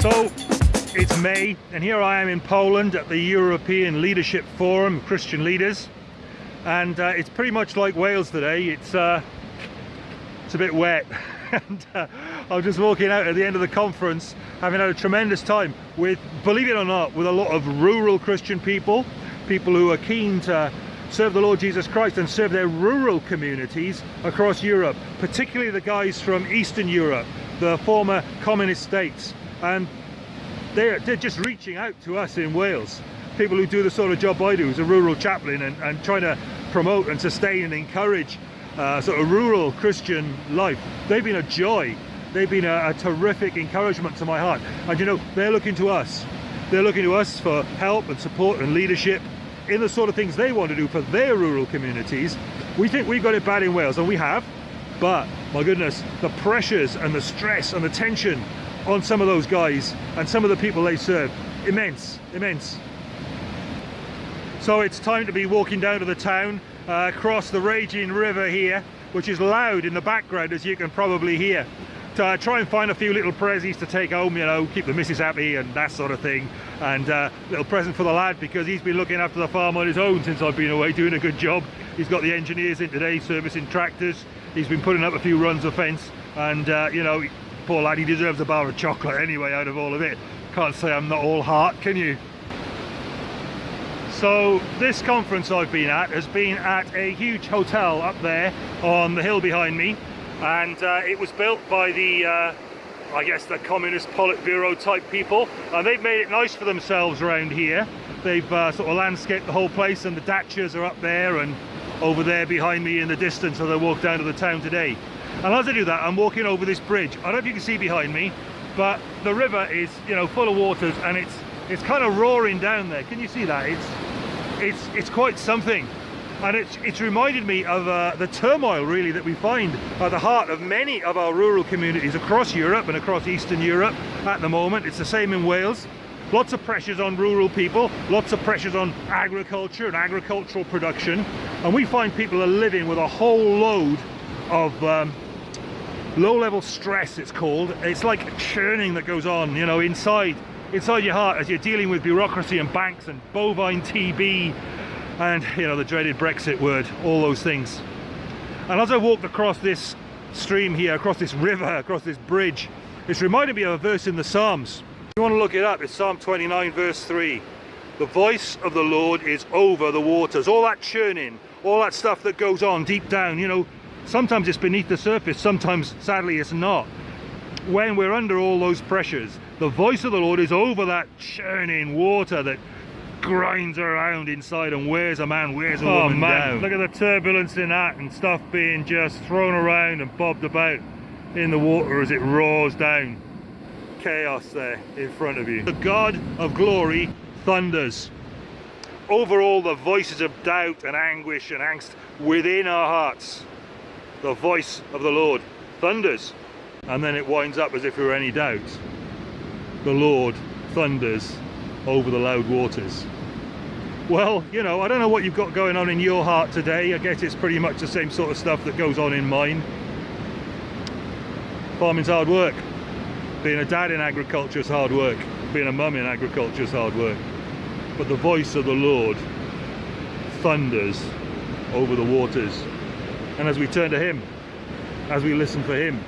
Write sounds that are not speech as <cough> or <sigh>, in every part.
So it's May and here I am in Poland at the European Leadership Forum, Christian leaders. And uh, it's pretty much like Wales today. It's, uh, it's a bit wet. <laughs> and uh, I'm just walking out at the end of the conference having had a tremendous time with, believe it or not, with a lot of rural Christian people, people who are keen to serve the Lord Jesus Christ and serve their rural communities across Europe, particularly the guys from Eastern Europe, the former communist states. And they're, they're just reaching out to us in Wales. People who do the sort of job I do as a rural chaplain and, and trying to promote and sustain and encourage uh, sort of rural Christian life. They've been a joy. They've been a, a terrific encouragement to my heart. And you know they're looking to us. They're looking to us for help and support and leadership in the sort of things they want to do for their rural communities we think we've got it bad in Wales and we have but my goodness the pressures and the stress and the tension on some of those guys and some of the people they serve. Immense, immense. So it's time to be walking down to the town, uh, across the raging river here, which is loud in the background as you can probably hear. Uh, try and find a few little prezzies to take home, you know, keep the missus happy and that sort of thing. And uh, little present for the lad because he's been looking after the farm on his own since I've been away, doing a good job. He's got the engineers in today, servicing tractors. He's been putting up a few runs of fence and, uh, you know, poor lad, he deserves a bar of chocolate anyway out of all of it. Can't say I'm not all heart, can you? So this conference I've been at has been at a huge hotel up there on the hill behind me and uh, it was built by the uh, I guess the communist Politburo type people. And they've made it nice for themselves around here. They've uh, sort of landscaped the whole place and the dachas are up there and over there behind me in the distance as I walk down to the town today. And as I do that I'm walking over this bridge. I don't know if you can see behind me but the river is you know full of waters and it's it's kind of roaring down there. Can you see that? It's it's it's quite something and it's it's reminded me of uh, the turmoil really that we find at the heart of many of our rural communities across Europe and across Eastern Europe at the moment. It's the same in Wales. Lots of pressures on rural people lots of pressures on agriculture and agricultural production. And we find people are living with a whole load of um, low-level stress it's called. It's like churning that goes on you know inside inside your heart as you're dealing with bureaucracy and banks and bovine TB and you know the dreaded Brexit word all those things. And as I walked across this stream here across this river across this bridge it's reminded me of a verse in the Psalms. If you want to look it up it's Psalm 29 verse 3 the voice of the Lord is over the waters. All that churning all that stuff that goes on deep down you know sometimes it's beneath the surface sometimes sadly it's not. When we're under all those pressures the voice of the lord is over that churning water that grinds around inside and wears a man wears a oh, woman man. down. Look at the turbulence in that and stuff being just thrown around and bobbed about in the water as it roars down. Chaos there in front of you. The god of glory thunders. Over all the voices of doubt and anguish and angst within our hearts the voice of the Lord thunders. And then it winds up as if there were any doubt. The Lord thunders over the loud waters. Well you know I don't know what you've got going on in your heart today. I guess it's pretty much the same sort of stuff that goes on in mine. Farming's hard work. Being a dad in agriculture is hard work. Being a mum in agriculture is hard work. But the voice of the Lord thunders over the waters. And as we turn to him as we listen for him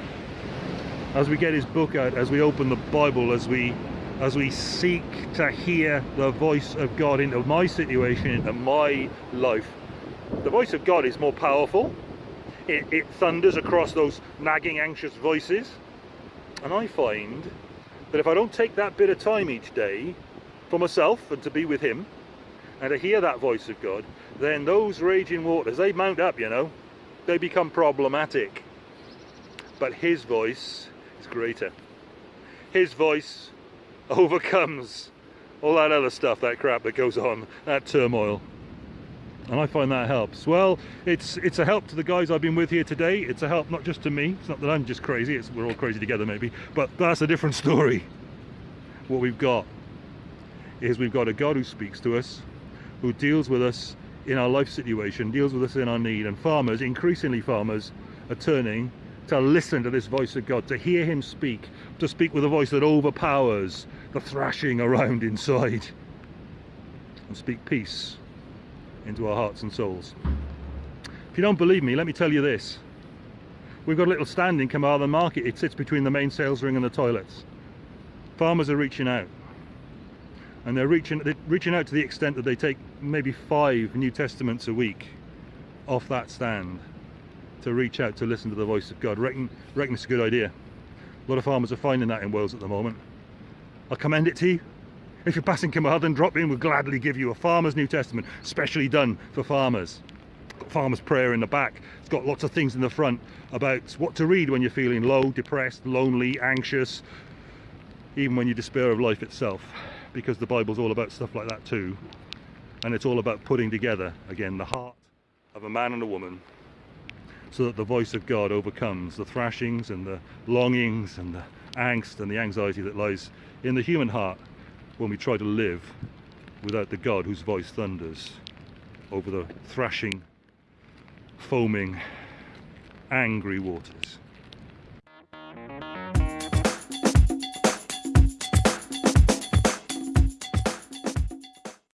as we get his book out as we open the bible as we as we seek to hear the voice of god into my situation into my life the voice of god is more powerful it, it thunders across those nagging anxious voices and i find that if i don't take that bit of time each day for myself and to be with him and to hear that voice of god then those raging waters they mount up you know they become problematic. But his voice is greater. His voice overcomes all that other stuff, that crap that goes on, that turmoil. And I find that helps. Well, it's it's a help to the guys I've been with here today. It's a help not just to me. It's not that I'm just crazy. It's we're all crazy together maybe. But that's a different story. What we've got is we've got a God who speaks to us, who deals with us in our life situation, deals with us in our need, and farmers, increasingly farmers, are turning to listen to this voice of God, to hear Him speak, to speak with a voice that overpowers the thrashing around inside, and speak peace into our hearts and souls. If you don't believe me, let me tell you this. We've got a little stand in Carmarthen Market. It sits between the main sales ring and the toilets. Farmers are reaching out. And they're reaching, they're reaching out to the extent that they take maybe five New Testaments a week off that stand to reach out to listen to the voice of God. Reckon, reckon it's a good idea. A lot of farmers are finding that in Wales at the moment. I'll commend it to you. If you're passing Carmarthen, drop in. We'll gladly give you a Farmer's New Testament, specially done for farmers. Got Farmer's Prayer in the back. It's got lots of things in the front about what to read when you're feeling low, depressed, lonely, anxious, even when you despair of life itself. Because the Bible's all about stuff like that too. And it's all about putting together, again, the heart of a man and a woman so that the voice of God overcomes the thrashings and the longings and the angst and the anxiety that lies in the human heart when we try to live without the God whose voice thunders over the thrashing, foaming, angry waters.